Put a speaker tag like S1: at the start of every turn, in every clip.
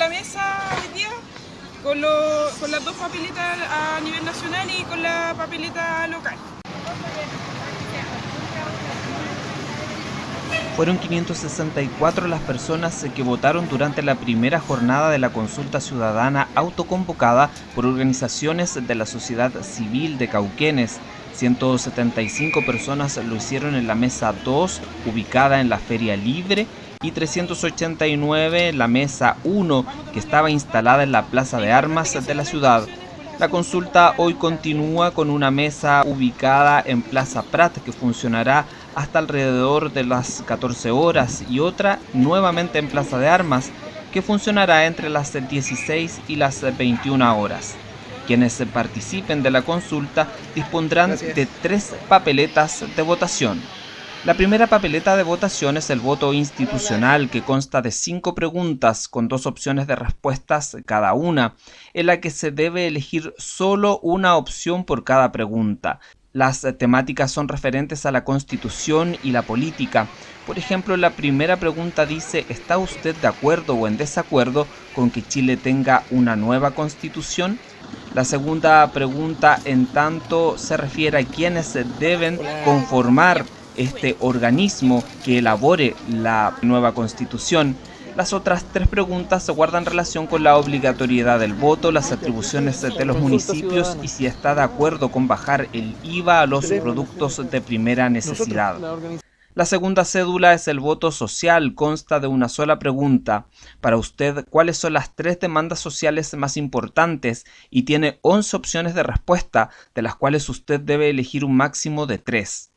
S1: la mesa hoy día con, lo- con las dos papeletas a nivel nacional y con la papeleta local.
S2: Fueron 564 las personas que votaron durante la primera jornada de la consulta ciudadana autoconvocada por organizaciones de la sociedad civil de Cauquenes. 175 personas lo hicieron en la mesa 2, ubicada en la Feria Libre, y 389 en la mesa 1, que estaba instalada en la Plaza de Armas de la ciudad. La consulta hoy continúa con una mesa ubicada en Plaza Prat que funcionará hasta alrededor de las 14 horas y otra nuevamente en Plaza de Armas que funcionará entre las 16 y las 21 horas. Quienes participen de la consulta dispondrán de tres papeletas de votación. La primera papeleta de votación es el voto institucional que consta de cinco preguntas con dos opciones de respuestas cada una, en la que se debe elegir solo una opción por cada pregunta. Las temáticas son referentes a la constitución y la política. Por ejemplo, la primera pregunta dice, ¿está usted de acuerdo o en desacuerdo con que Chile tenga una nueva constitución? La segunda pregunta, en tanto, se refiere a quienes deben conformar este organismo que elabore la nueva constitución. Las otras tres preguntas se guardan relación con la obligatoriedad del voto, las atribuciones de los municipios y si está de acuerdo con bajar el IVA a los productos de primera necesidad. La segunda cédula es el voto social, consta de una sola pregunta. Para usted, ¿cuáles son las tres demandas sociales más importantes? Y tiene 11 opciones de respuesta, de las cuales usted debe elegir un máximo de tres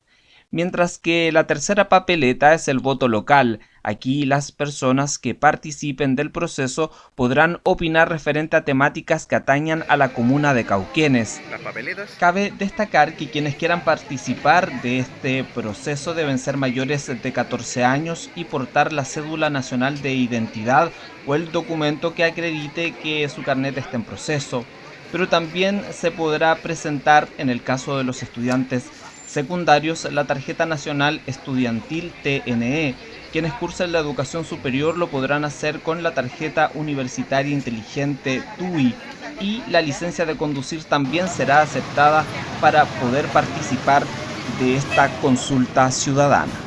S2: mientras que la tercera papeleta es el voto local. Aquí las personas que participen del proceso podrán opinar referente a temáticas que atañan a la comuna de Cauquenes. Cabe destacar que quienes quieran participar de este proceso deben ser mayores de 14 años y portar la cédula nacional de identidad o el documento que acredite que su carnet está en proceso. Pero también se podrá presentar en el caso de los estudiantes secundarios la tarjeta nacional estudiantil TNE. Quienes cursen la educación superior lo podrán hacer con la tarjeta universitaria inteligente TUI y la licencia de conducir también será aceptada para poder participar de esta consulta ciudadana.